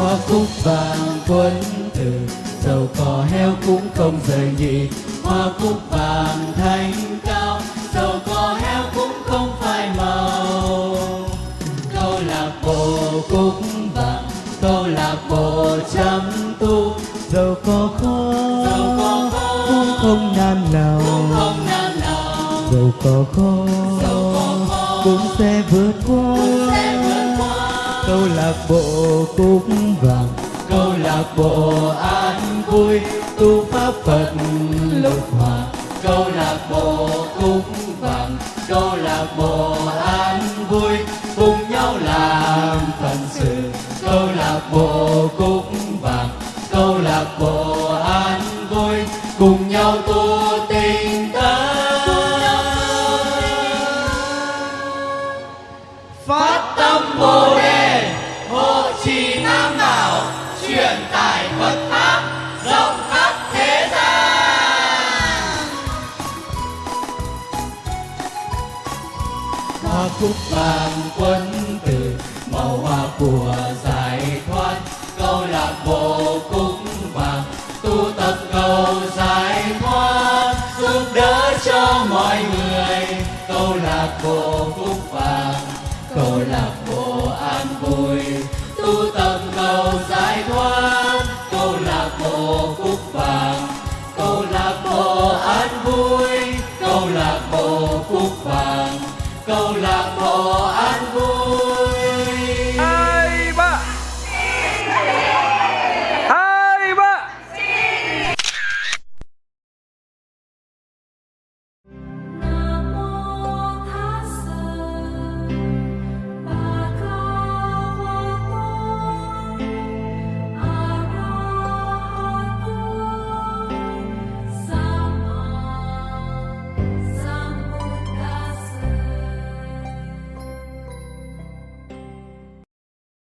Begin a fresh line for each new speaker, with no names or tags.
hoa cúc vàng quân tử dầu cỏ heo cũng không rời nhị. Hoa cúc vàng thanh cao dầu cỏ heo cũng không phai màu. Câu lạc bộ cúc vàng câu lạc bộ chăm tu. Dầu có khó cũng không nan nào. không nan nào. Dầu có khó cũng sẽ vượt qua câu lạc bộ cúc vàng. Câu lạc bộ an vui tu pháp phật lục hòa. Câu lạc bộ cúc vàng câu lạc bộ an vui cùng nhau làm phận sự. Câu lạc bộ cúc vàng câu lạc bộ an vui cùng nhau tu tinh tấn phát tâm bồ chỉ nam bảo truyền tải phật pháp, rộng khắp thế gian. Hoa cúc vàng quân tử màu hoa của giải thoát. Câu lạc bộ cúc vàng, tu tập cầu giải thoát, giúp đỡ cho mọi người. Câu lạc bộ cúc vàng, câu lạc bộ an vui. câu lạc bộ.